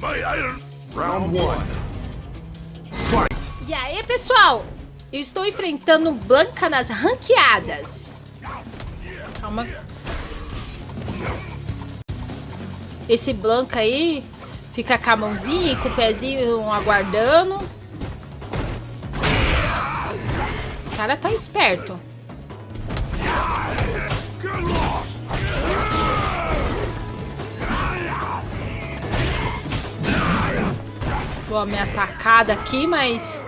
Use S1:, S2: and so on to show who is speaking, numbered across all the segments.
S1: Round one. Fight.
S2: E aí, pessoal? Eu estou enfrentando Blanca nas ranqueadas. Calma. Esse Blanca aí fica com a mãozinha e com o pezinho aguardando. O cara tá esperto. Dou a minha atacada aqui, mas...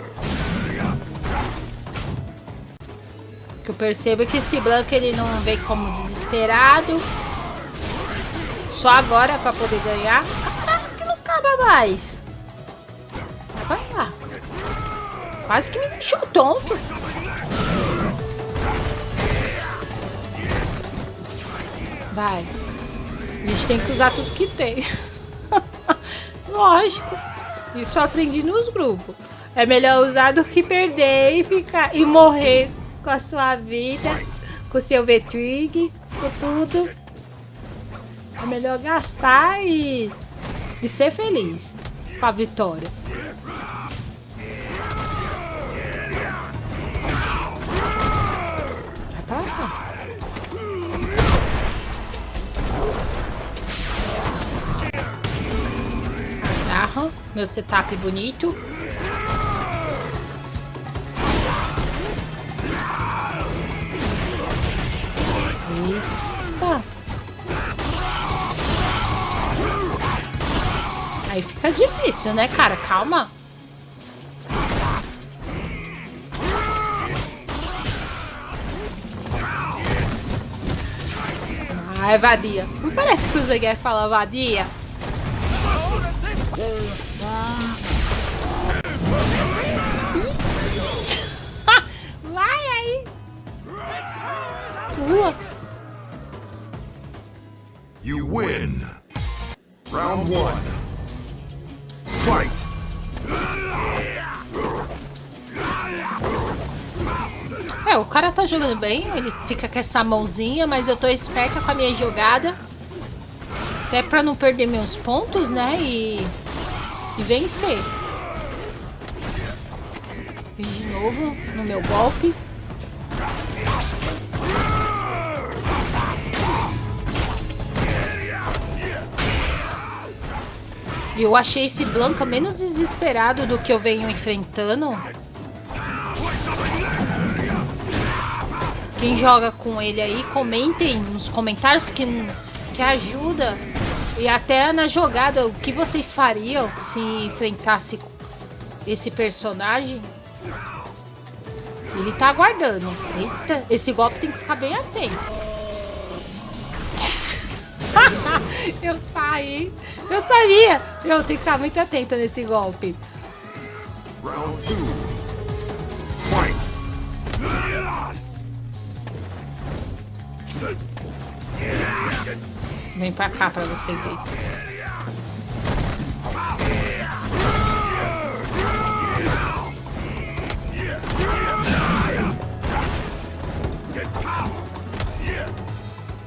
S2: O que eu percebo é que esse Blanco ele não vem como desesperado. Só agora pra poder ganhar. Caraca, que não acaba mais. Vai lá. Quase que me deixou tonto. Vai. A gente tem que usar tudo que tem. Lógico. Isso eu aprendi nos grupos. É melhor usar do que perder e ficar e morrer com a sua vida, com seu V-Twig, com tudo. É melhor gastar e, e ser feliz com a vitória. Agarra meu setup bonito. Eita. Aí fica difícil, né, cara? Calma. Ai, vadia. Não parece que o Zeguer fala vadia? Vai aí. Pula.
S1: You win. Round one. Fight.
S2: É, o cara tá jogando bem, ele fica com essa mãozinha, mas eu tô esperta com a minha jogada. Até pra não perder meus pontos, né? E, e vencer. E de novo no meu golpe. Eu achei esse Blanca menos desesperado do que eu venho enfrentando. Quem joga com ele aí, comentem nos comentários que, que ajuda. E até na jogada, o que vocês fariam se enfrentasse esse personagem? Ele tá aguardando. Eita, esse golpe tem que ficar bem atento. eu saí. Eu sabia. Eu tenho que ficar muito atenta nesse golpe.
S1: Round two.
S2: Vem pra cá pra você ver.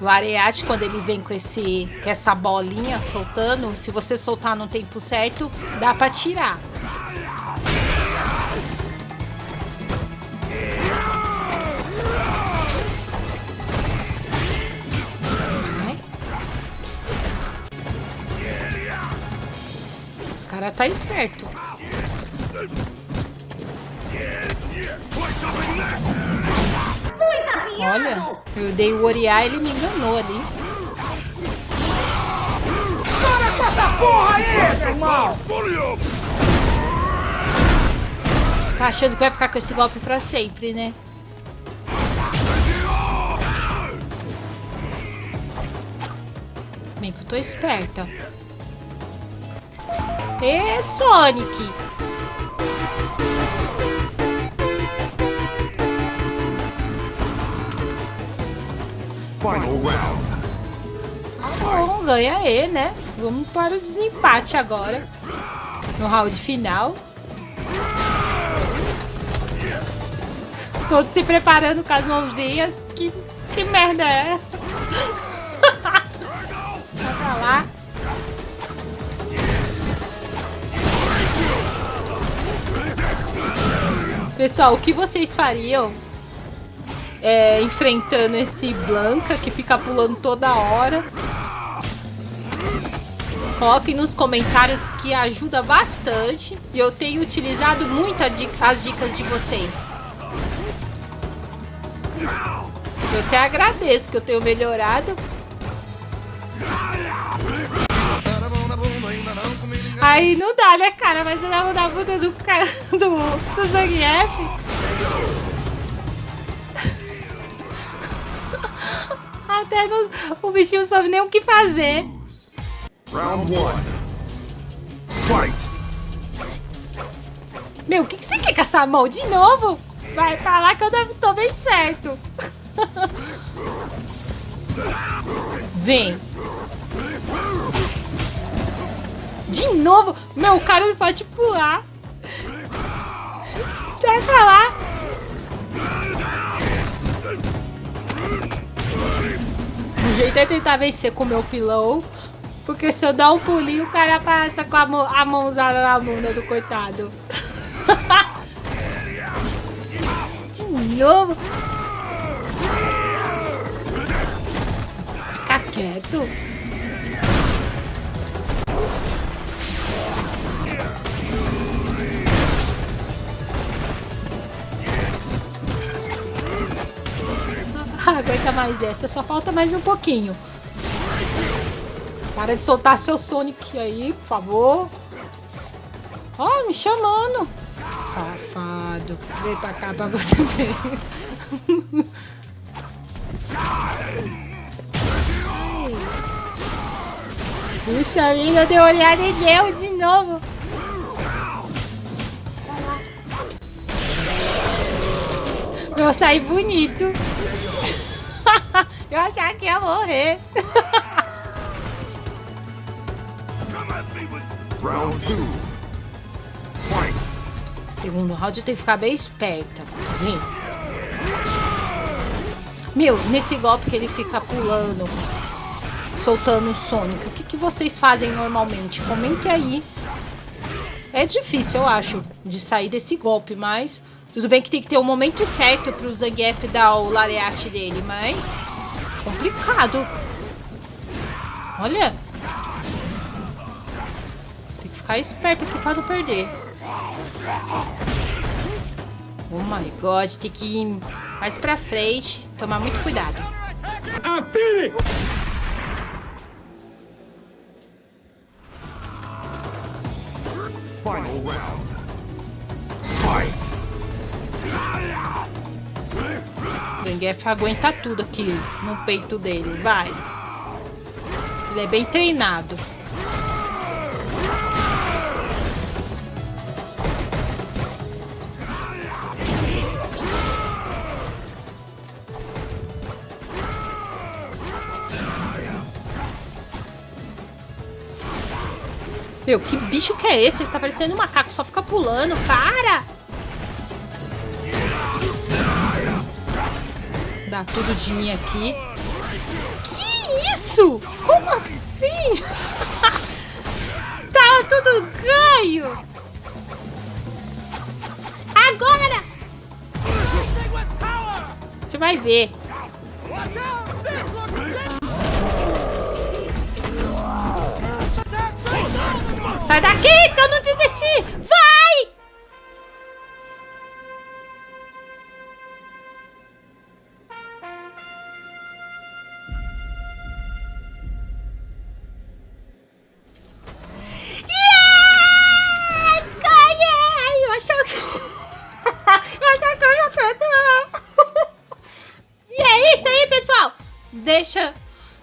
S2: O Ariate, quando ele vem com, esse, com essa bolinha soltando, se você soltar no tempo certo, dá pra tirar. Cara tá esperto. Olha, eu dei o Oriá e ele me enganou ali.
S3: Para com essa porra aí, meu irmão!
S2: Tá achando que vai ficar com esse golpe pra sempre, né? Bem que eu tô esperta. Ê, Sonic!
S1: Final round.
S2: Bom, ganha E, né? Vamos para o desempate agora. No round final. Todos se preparando com as mãozinhas. Que, que merda é essa? Vai pra lá. Pessoal, o que vocês fariam é, enfrentando esse Blanca que fica pulando toda hora? Coloquem nos comentários que ajuda bastante. E eu tenho utilizado muito as dicas de vocês. Eu até agradeço que eu tenho melhorado. Aí não dá, né, cara? Mas você dá da bunda do, do, do Zangief. Até no, o bichinho soube nem o que fazer.
S1: Round one. Fight.
S2: Meu, o que, que você quer com essa mão? De novo? Vai falar que eu tô bem certo. Vem. De novo? Meu, cara não pode pular. Sai pra lá. O jeito é tentar vencer com o meu pilão. Porque se eu dar um pulinho, o cara passa com a, mão, a mãozada na bunda do coitado. De novo. Fica quieto. Mais essa, só falta mais um pouquinho. Para de soltar seu Sonic aí, por favor. Ó, oh, me chamando. Safado. Vem pra cá pra você ver. Puxa vida, deu olhada em Deus de novo. Eu saí bonito. Eu achava que ia morrer. Segundo round eu tenho que ficar bem esperta. Vem. Meu, nesse golpe que ele fica pulando, soltando o Sonic, o que, que vocês fazem normalmente? Comente aí. É difícil, eu acho, de sair desse golpe, mas... Tudo bem que tem que ter o um momento certo pro Zangief dar o lareate dele, mas... Complicado. Olha. Tem que ficar esperto aqui para não perder. Oh my god, tem que ir mais pra frente. Tomar muito cuidado. Final Zangief aguenta tudo aqui no peito dele. Vai. Ele é bem treinado. Meu, que bicho que é esse? Ele tá parecendo um macaco, só fica pulando. Para! Dar tudo de mim aqui. Que isso? Como assim? Tava tudo ganho. Agora! Você vai ver. Sai daqui que eu não desisti!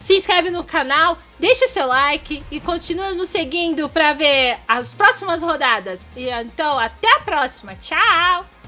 S2: Se inscreve no canal, deixa o seu like e continua nos seguindo para ver as próximas rodadas. E então, até a próxima. Tchau!